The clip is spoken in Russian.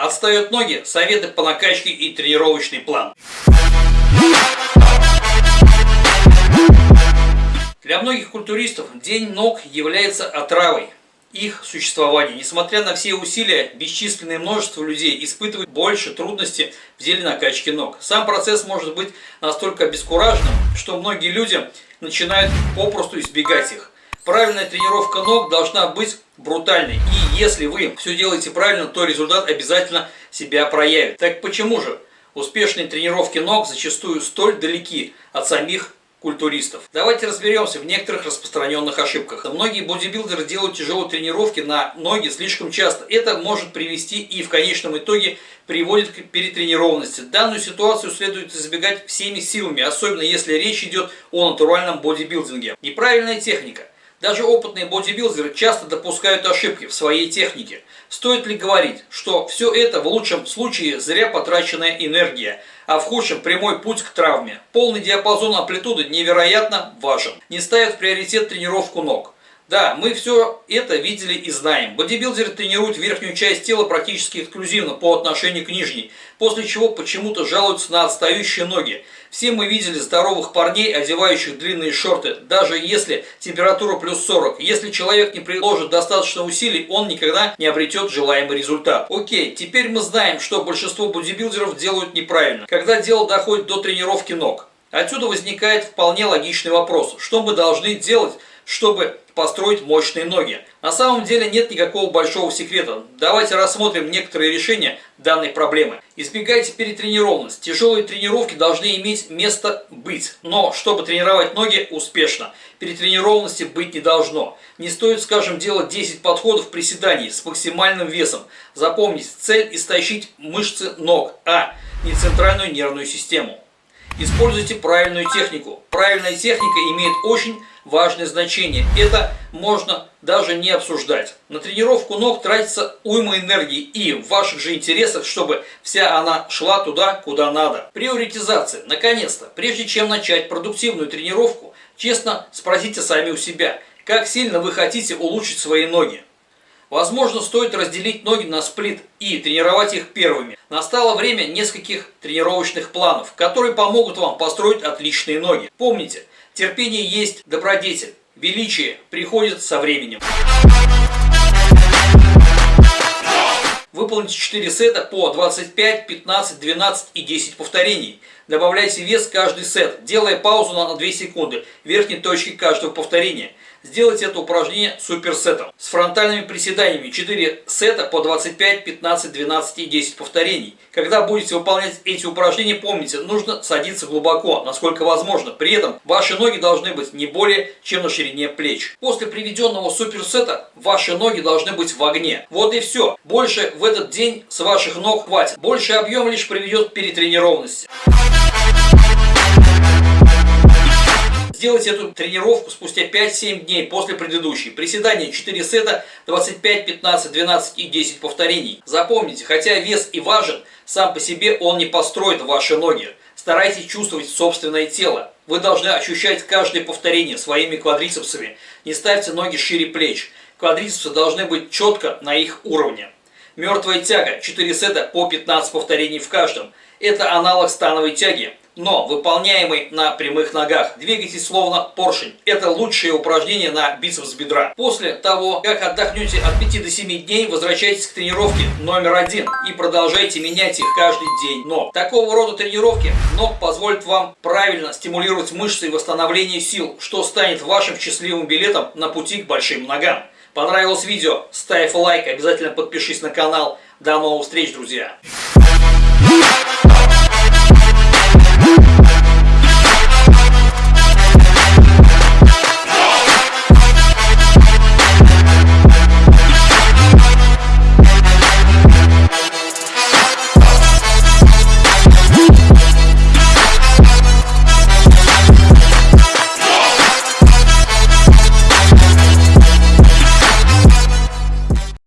Отстают ноги, советы по накачке и тренировочный план. Для многих культуристов день ног является отравой их существования. Несмотря на все усилия, бесчисленное множество людей испытывают больше трудностей в деле накачки ног. Сам процесс может быть настолько обескураженным, что многие люди начинают попросту избегать их. Правильная тренировка ног должна быть брутальной. И если вы все делаете правильно, то результат обязательно себя проявит. Так почему же успешные тренировки ног зачастую столь далеки от самих культуристов. Давайте разберемся в некоторых распространенных ошибках. Многие бодибилдеры делают тяжелые тренировки на ноги слишком часто. Это может привести и в конечном итоге приводит к перетренированности. Данную ситуацию следует избегать всеми силами, особенно если речь идет о натуральном бодибилдинге. Неправильная техника. Даже опытные бодибилдеры часто допускают ошибки в своей технике. Стоит ли говорить, что все это в лучшем случае зря потраченная энергия, а в худшем прямой путь к травме? Полный диапазон амплитуды невероятно важен. Не ставят в приоритет тренировку ног. Да, мы все это видели и знаем. Бодибилдеры тренируют верхнюю часть тела практически эксклюзивно по отношению к нижней, после чего почему-то жалуются на отстающие ноги. Все мы видели здоровых парней, одевающих длинные шорты, даже если температура плюс 40. Если человек не приложит достаточно усилий, он никогда не обретет желаемый результат. Окей, теперь мы знаем, что большинство бодибилдеров делают неправильно, когда дело доходит до тренировки ног. Отсюда возникает вполне логичный вопрос, что мы должны делать, чтобы построить мощные ноги. На самом деле нет никакого большого секрета. Давайте рассмотрим некоторые решения данной проблемы. Избегайте перетренированность. Тяжелые тренировки должны иметь место быть. Но чтобы тренировать ноги успешно, перетренированности быть не должно. Не стоит, скажем, делать 10 подходов приседаний с максимальным весом. Запомните, цель истощить мышцы ног, а не центральную нервную систему. Используйте правильную технику. Правильная техника имеет очень важное значение. Это можно даже не обсуждать. На тренировку ног тратится уйма энергии и в ваших же интересах, чтобы вся она шла туда, куда надо. Приоритизация. Наконец-то, прежде чем начать продуктивную тренировку, честно спросите сами у себя, как сильно вы хотите улучшить свои ноги. Возможно, стоит разделить ноги на сплит и тренировать их первыми. Настало время нескольких тренировочных планов, которые помогут вам построить отличные ноги. Помните, терпение есть добродетель, величие приходит со временем. Выполните 4 сета по 25, 15, 12 и 10 повторений. Добавляйте вес каждый сет, делая паузу на 2 секунды верхней точке каждого повторения. Сделайте это упражнение суперсетом. С фронтальными приседаниями 4 сета по 25, 15, 12 и 10 повторений. Когда будете выполнять эти упражнения, помните, нужно садиться глубоко, насколько возможно. При этом ваши ноги должны быть не более чем на ширине плеч. После приведенного суперсета ваши ноги должны быть в огне. Вот и все. Больше в этот день с ваших ног хватит. Больше объем лишь приведет к перетренированности. Сделайте эту тренировку спустя 5-7 дней после предыдущей. Приседания 4 сета, 25, 15, 12 и 10 повторений. Запомните, хотя вес и важен, сам по себе он не построит ваши ноги. Старайтесь чувствовать собственное тело. Вы должны ощущать каждое повторение своими квадрицепсами. Не ставьте ноги шире плеч. Квадрицепсы должны быть четко на их уровне. Мертвая тяга, 4 сета по 15 повторений в каждом. Это аналог становой тяги но выполняемый на прямых ногах. Двигайтесь словно поршень. Это лучшее упражнение на бицепс бедра. После того, как отдохнете от 5 до 7 дней, возвращайтесь к тренировке номер один и продолжайте менять их каждый день ног. Такого рода тренировки ног позволят вам правильно стимулировать мышцы и восстановление сил, что станет вашим счастливым билетом на пути к большим ногам. Понравилось видео? Ставь лайк, обязательно подпишись на канал. До новых встреч, друзья!